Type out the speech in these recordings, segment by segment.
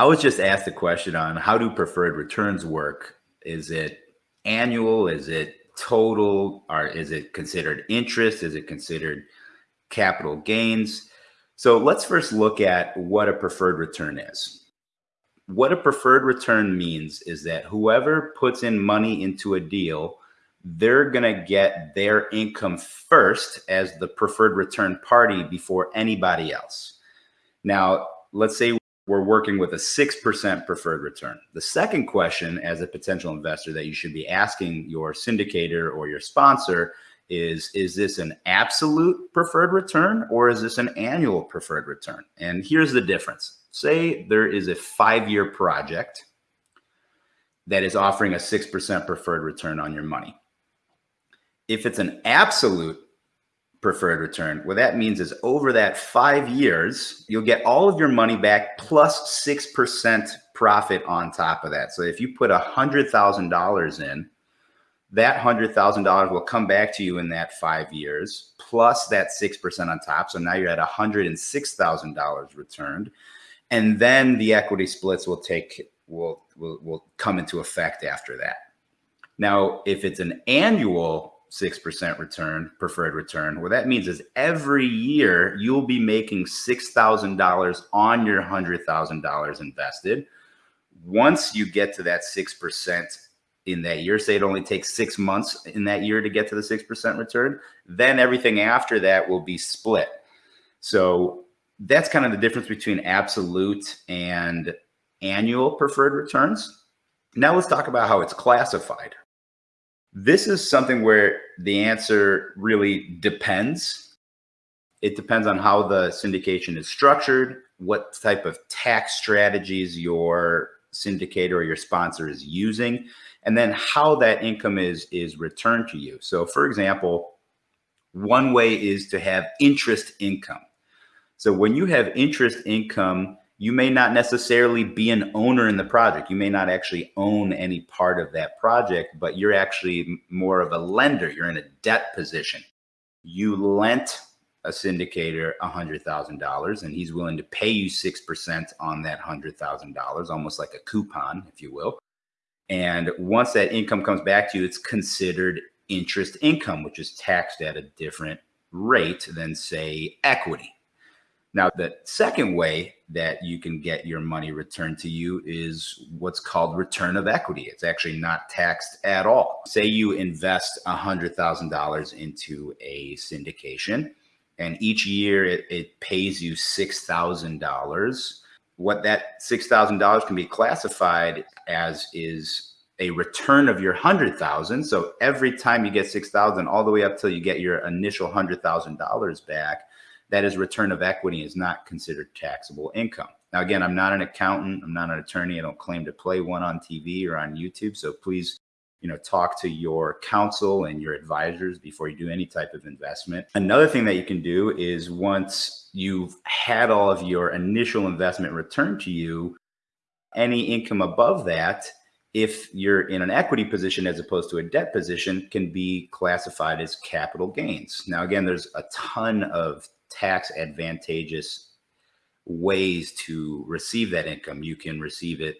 I was just asked a question on how do preferred returns work? Is it annual? Is it total? Or is it considered interest? Is it considered capital gains? So let's first look at what a preferred return is. What a preferred return means is that whoever puts in money into a deal, they're going to get their income first as the preferred return party before anybody else. Now, let's say we're working with a 6% preferred return. The second question as a potential investor that you should be asking your syndicator or your sponsor is, is this an absolute preferred return or is this an annual preferred return? And here's the difference. Say there is a five-year project that is offering a 6% preferred return on your money. If it's an absolute preferred return. What that means is over that five years, you'll get all of your money back plus 6% profit on top of that. So if you put a $100,000 in, that $100,000 will come back to you in that five years, plus that 6% on top. So now you're at $106,000 returned. And then the equity splits will take, will, will, will come into effect after that. Now, if it's an annual 6% return, preferred return. What that means is every year you'll be making $6,000 on your $100,000 invested. Once you get to that 6% in that year, say it only takes six months in that year to get to the 6% return, then everything after that will be split. So that's kind of the difference between absolute and annual preferred returns. Now let's talk about how it's classified. This is something where the answer really depends. It depends on how the syndication is structured, what type of tax strategies your syndicator or your sponsor is using, and then how that income is, is returned to you. So for example, one way is to have interest income. So when you have interest income, you may not necessarily be an owner in the project. You may not actually own any part of that project, but you're actually more of a lender. You're in a debt position. You lent a syndicator $100,000 and he's willing to pay you 6% on that $100,000, almost like a coupon, if you will. And once that income comes back to you, it's considered interest income, which is taxed at a different rate than, say, equity. Now, the second way that you can get your money returned to you is what's called return of equity. It's actually not taxed at all. Say you invest $100,000 into a syndication and each year it, it pays you $6,000. What that $6,000 can be classified as is a return of your 100,000. So every time you get 6,000 all the way up till you get your initial $100,000 back, that is return of equity is not considered taxable income. Now, again, I'm not an accountant. I'm not an attorney. I don't claim to play one on TV or on YouTube. So please, you know, talk to your counsel and your advisors before you do any type of investment. Another thing that you can do is once you've had all of your initial investment returned to you, any income above that, if you're in an equity position as opposed to a debt position, can be classified as capital gains. Now, again, there's a ton of tax advantageous ways to receive that income. You can receive it,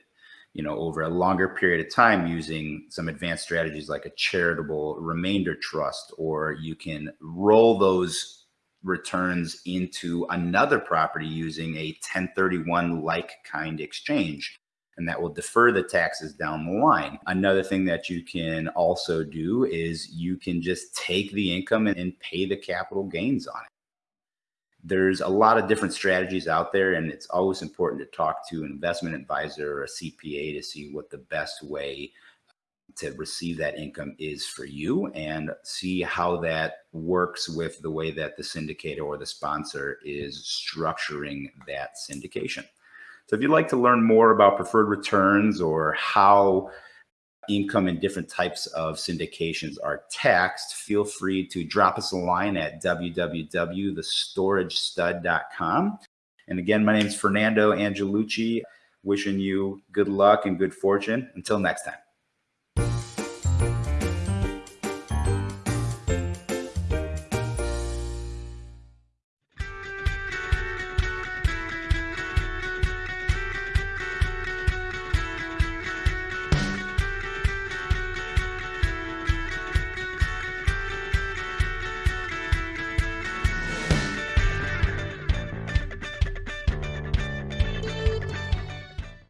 you know, over a longer period of time using some advanced strategies like a charitable remainder trust, or you can roll those returns into another property using a 1031 like kind exchange and that will defer the taxes down the line. Another thing that you can also do is you can just take the income and, pay the capital gains on it there's a lot of different strategies out there and it's always important to talk to an investment advisor or a CPA to see what the best way uh, to receive that income is for you and see how that works with the way that the syndicator or the sponsor is structuring that syndication. So if you'd like to learn more about preferred returns or how income and different types of syndications are taxed, feel free to drop us a line at www.thestoragestud.com. And again, my name is Fernando Angelucci, wishing you good luck and good fortune. Until next time.